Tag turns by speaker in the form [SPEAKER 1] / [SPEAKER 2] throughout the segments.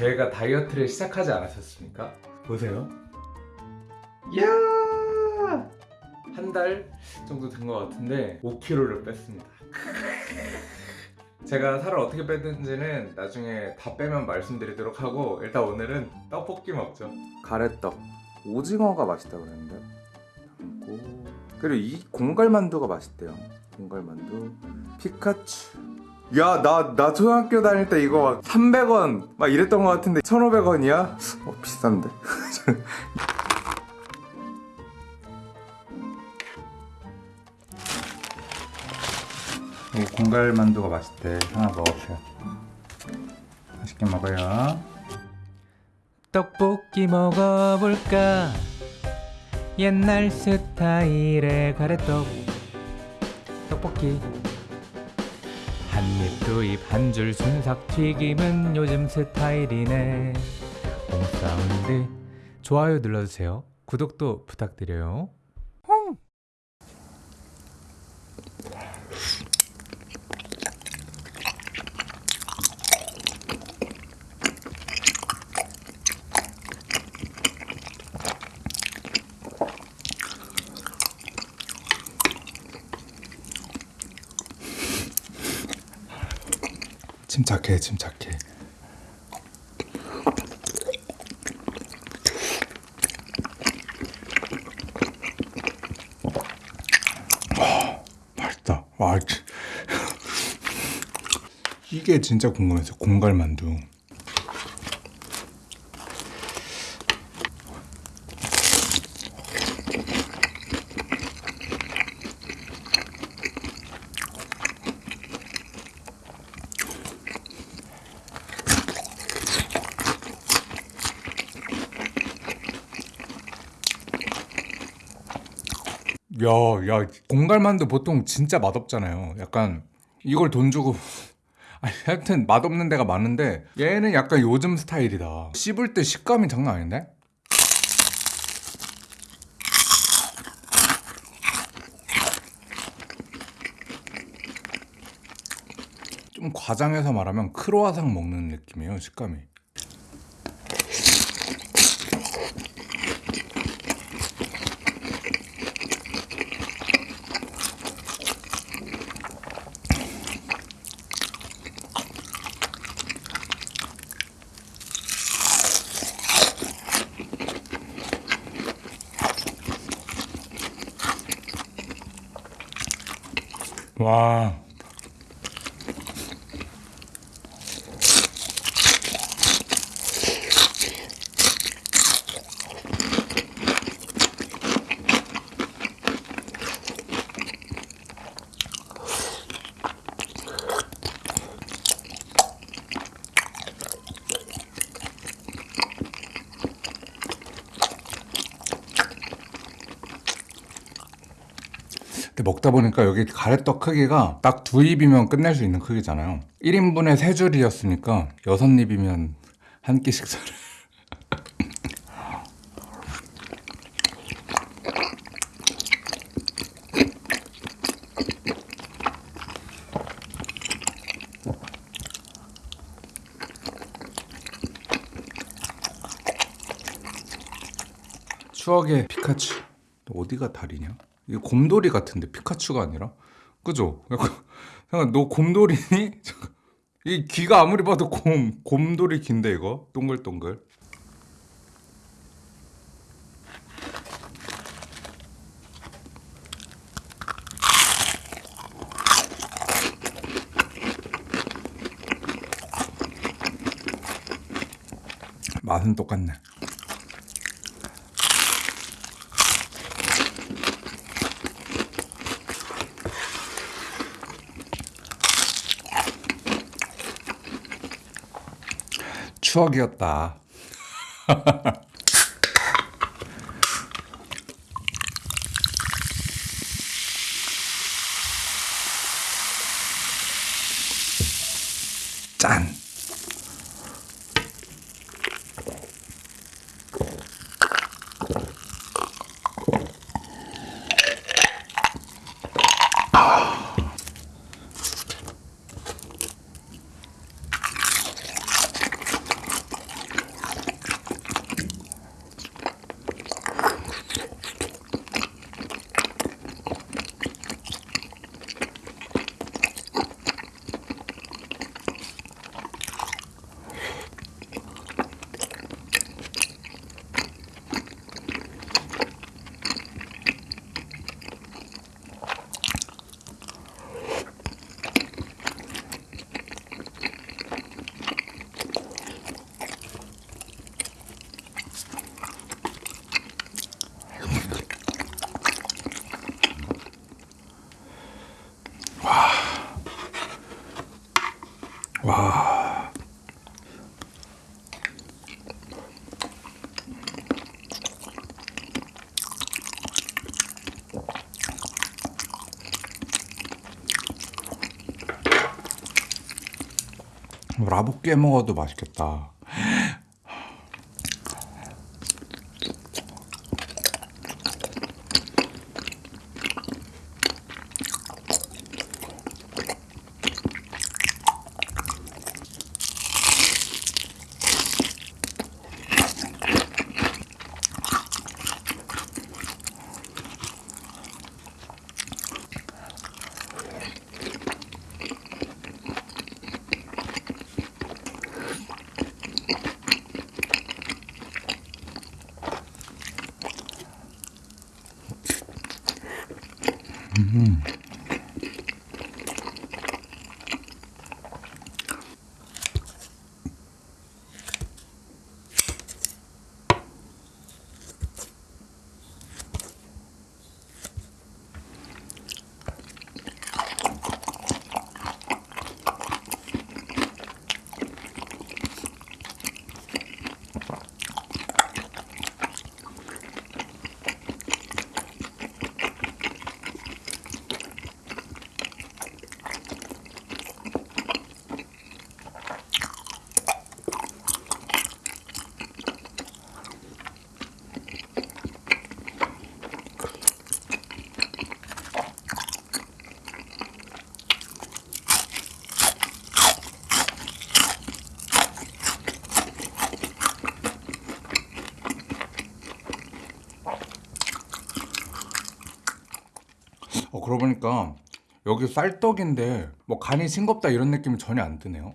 [SPEAKER 1] 제가 다이어트를 시작하지 않았었습니까? 보세요. 이야! 한 달 정도 된 것 같은데 5kg를 뺐습니다. 제가 살을 어떻게 뺐는지는 나중에 다 빼면 말씀드리도록 하고 일단 오늘은 떡볶이 먹죠. 가래떡. 오징어가 맛있다고 그랬는데. 그리고 이 공갈만두가 맛있대요. 공갈만두. 피카츄. 야, 나, 나 초등학교 다닐 때 이거 막 300원 막 이랬던 것 같은데 1,500원이야? 어, 비싼데? 이 공갈 만두가 맛있대. 하나 먹어보세요. 맛있게 먹어요.
[SPEAKER 2] 떡볶이 먹어볼까 옛날 스타일의 가래떡 떡볶이 한입 두입 한 줄 순삭 튀김은 요즘 스타일이네. 홈사운드. 좋아요 눌러주세요. 구독도 부탁드려요
[SPEAKER 1] 침착해, 침착해. 와, 맛있다. 와, 치- 이게 진짜 궁금해서 공갈만두. 야, 야, 공갈만두 보통 진짜 맛없잖아요. 약간 이걸 돈 주고 하여튼 맛없는 데가 많은데 얘는 약간 요즘 스타일이다. 씹을 때 식감이 장난 아닌데? 좀 과장해서 말하면 크로아상 먹는 느낌이에요, 식감이. 와. 먹다 보니까 여기 가래떡 크기가 딱 두 입이면 끝낼 수 있는 크기잖아요. 1인분에 세 줄이었으니까 여섯 입이면 한 끼 식사를. 추억의 피카츄. 어디가 다리냐? 곰돌이 같은데 피카츄가 아니라? 그죠? 약간, 너 곰돌이니? 이 귀가 아무리 봐도 곰 곰돌이 귀인데 이거 동글동글. 맛은 똑같네. 추억이었다. 짠. 라볶이 해 먹어도 맛있겠다. 어 그러고 보니까 여기 쌀떡인데 뭐 간이 싱겁다 이런 느낌이 전혀 안 드네요.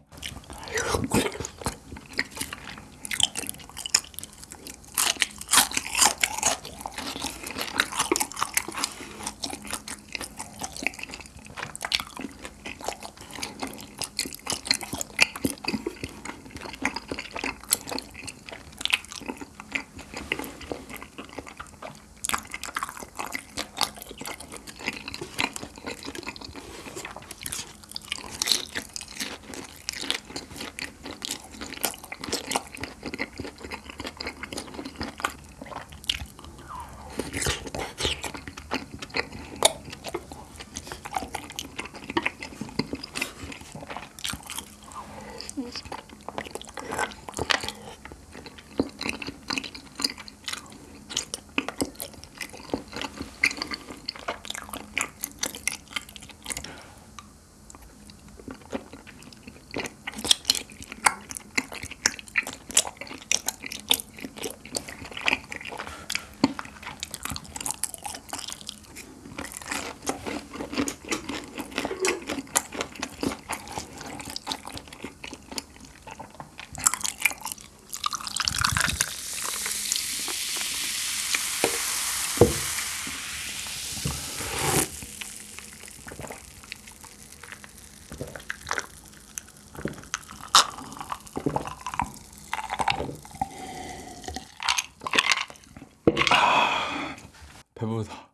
[SPEAKER 1] 배부르다.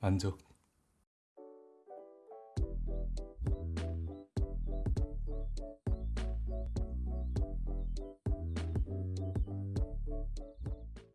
[SPEAKER 1] 만족.